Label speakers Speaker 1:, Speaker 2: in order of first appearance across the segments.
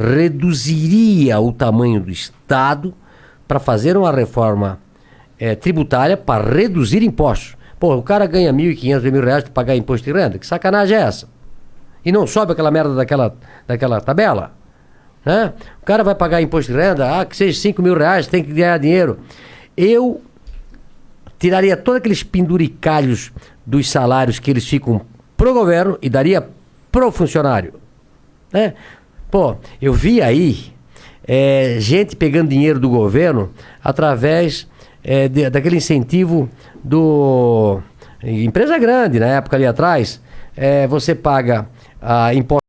Speaker 1: reduziria o tamanho do Estado para fazer uma reforma é, tributária para reduzir impostos. Pô, o cara ganha 1.500, mil reais para pagar imposto de renda. Que sacanagem é essa? E não sobe aquela merda daquela, daquela tabela? Né? O cara vai pagar imposto de renda, ah, que seja 5 mil reais, tem que ganhar dinheiro. Eu tiraria todos aqueles penduricalhos dos salários que eles ficam pro governo e daria pro funcionário. Né? Pô, eu vi aí é, gente pegando dinheiro do governo através é, de, daquele incentivo do. Empresa grande, na época ali atrás, é, você paga a imposto.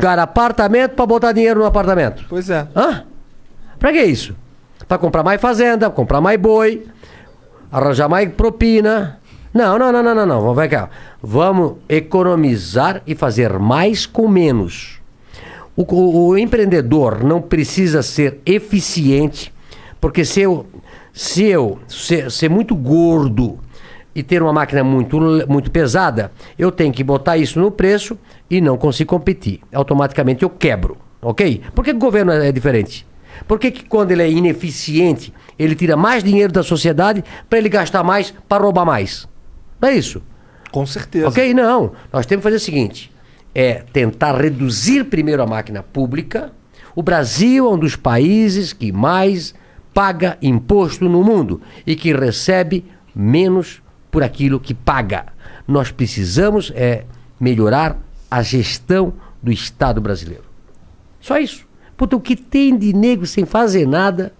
Speaker 1: Pagar apartamento para botar dinheiro no apartamento.
Speaker 2: Pois é.
Speaker 1: Hã? Pra que isso? Pra comprar mais fazenda, comprar mais boi, arranjar mais propina. Não, não, não, não, não, não. Vamos cá. Vamos economizar e fazer mais com menos. O, o, o empreendedor não precisa ser eficiente, porque se eu, se eu ser, ser muito gordo e ter uma máquina muito, muito pesada, eu tenho que botar isso no preço e não consigo competir. Automaticamente eu quebro, ok? Por que o governo é diferente? Por que, que quando ele é ineficiente, ele tira mais dinheiro da sociedade para ele gastar mais, para roubar mais? Não é isso?
Speaker 2: Com certeza.
Speaker 1: Ok? Não. Nós temos que fazer o seguinte: é tentar reduzir primeiro a máquina pública. O Brasil é um dos países que mais paga imposto no mundo e que recebe menos por aquilo que paga. Nós precisamos é melhorar a gestão do Estado brasileiro. Só isso. Puta, o que tem de negro sem fazer nada,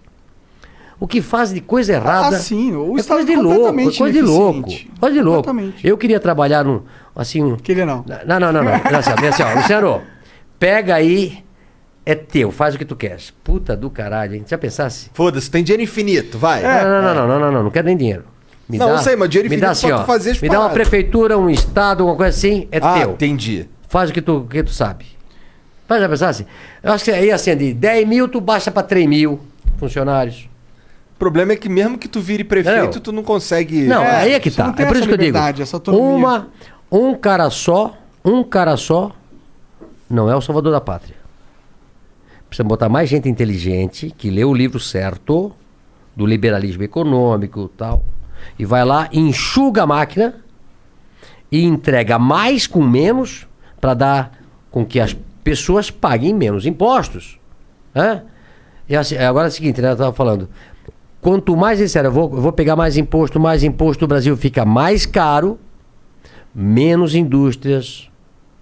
Speaker 1: o que faz de coisa errada.
Speaker 2: Ah, sim, o
Speaker 1: é
Speaker 2: Estado
Speaker 1: coisa de louco, é coisa de louco. Coisa de louco. Eu queria trabalhar num, assim, um-
Speaker 2: Queria não.
Speaker 1: não, não, não, não. Olha só, olha só, Luciano, pega aí é teu, faz o que tu queres. Puta do caralho, hein? Já pensasse?
Speaker 2: Foda-se, tem dinheiro infinito, vai.
Speaker 1: não, não, não, não, não, não, não, não quero nem dinheiro. Me
Speaker 2: Não, eu sei, mas dinheiro
Speaker 1: me dá assim,
Speaker 2: pra tu
Speaker 1: ó,
Speaker 2: fazer
Speaker 1: Me dá uma prefeitura, um estado, alguma coisa assim, é
Speaker 2: ah,
Speaker 1: teu.
Speaker 2: entendi.
Speaker 1: Faz o que tu, o que tu sabe. Mas já pensasse? Eu acho que aí assim, de 10 mil, tu baixa pra 3 mil funcionários.
Speaker 2: O problema é que mesmo que tu vire prefeito, tu não consegue.
Speaker 1: Não,
Speaker 3: É,
Speaker 1: aí é que tá.
Speaker 3: não
Speaker 1: É por isso que eu digo.
Speaker 3: autonomia.
Speaker 1: Uma, um cara só, um cara só, não é o salvador da pátria. Precisa botar mais gente inteligente, que lê o livro certo, do liberalismo econômico e tal, e vai lá, enxuga a máquina e entrega mais com menos para dar com que as pessoas paguem menos impostos. Né? E assim, agora é o seguinte, né? Eu estava falando. Quanto mais disser, eu vou, eu vou pegar mais imposto, mais imposto, o Brasil fica mais caro, menos indústrias,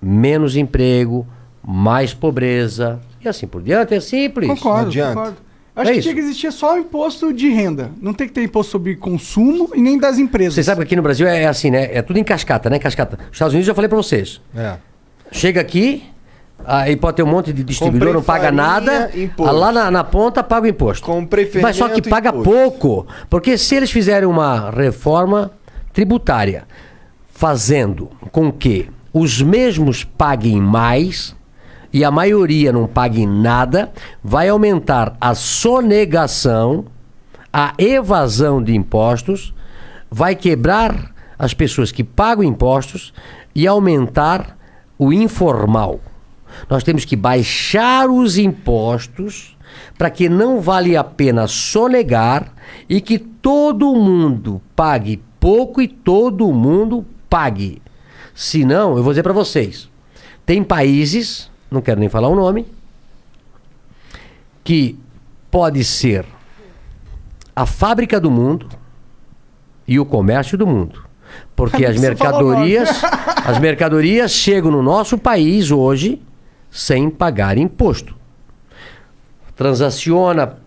Speaker 1: menos emprego, mais pobreza. E assim por diante, é simples.
Speaker 3: Concordo,
Speaker 2: adianta.
Speaker 3: concordo. Acho
Speaker 1: É
Speaker 3: que
Speaker 1: isso.
Speaker 3: tinha que existir só o imposto de renda. Não tem que ter imposto sobre consumo e nem das empresas.
Speaker 1: Você sabe que aqui no Brasil é, é assim, né? É tudo em cascata, né? Cascata. Os Estados Unidos eu já falei pra vocês.
Speaker 2: É.
Speaker 1: Chega aqui, aí pode ter um monte de distribuidor,
Speaker 2: Comprei
Speaker 1: não paga
Speaker 2: farinha,
Speaker 1: nada.
Speaker 2: imposto.
Speaker 1: Lá na, na ponta paga o imposto.
Speaker 2: Comprei
Speaker 1: Mas só que
Speaker 2: fermento,
Speaker 1: paga
Speaker 2: imposto.
Speaker 1: pouco. Porque se eles fizerem uma reforma tributária, fazendo com que os mesmos paguem mais e a maioria não pague nada, vai aumentar a sonegação, a evasão de impostos, vai quebrar as pessoas que pagam impostos e aumentar o informal. Nós temos que baixar os impostos para que não vale a pena sonegar e que todo mundo pague pouco e todo mundo pague. Senão, eu vou dizer para vocês, tem países, não quero nem falar o nome, que pode ser a fábrica do mundo e o comércio do mundo. Porque as mercadorias, as mercadorias chegam no nosso país hoje sem pagar imposto. Transaciona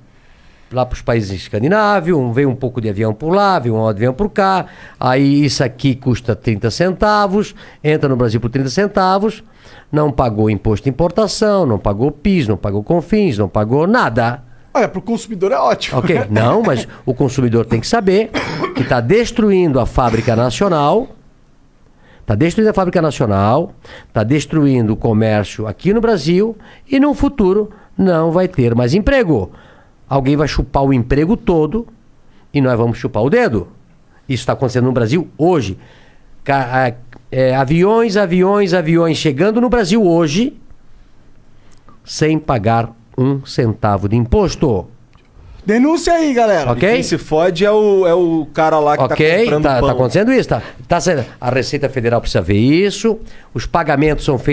Speaker 1: lá para os países escandinavos, vem um pouco de avião por lá, vem um avião por cá, aí isso aqui custa 30 centavos, entra no Brasil por 30 centavos, não pagou imposto de importação, não pagou PIS, não pagou CONFINS, não pagou nada.
Speaker 3: Olha, pro consumidor é ótimo.
Speaker 1: Ok? Não, mas o consumidor tem que saber que está destruindo a fábrica nacional, está destruindo a fábrica nacional, está destruindo o comércio aqui no Brasil e no futuro não vai ter mais emprego. Alguém vai chupar o emprego todo e nós vamos chupar o dedo. Isso está acontecendo no Brasil hoje. Ca- é, aviões, aviões, aviões chegando no Brasil hoje sem pagar um centavo de imposto.
Speaker 3: Denúncia aí, galera.
Speaker 1: Ok?
Speaker 2: Quem se fode é o, é o cara lá que tá
Speaker 1: Ok,
Speaker 2: comprando
Speaker 1: tá,
Speaker 2: pão.
Speaker 1: tá acontecendo isso. Tá, tá sendo- a Receita Federal precisa ver isso. Os pagamentos são feitos.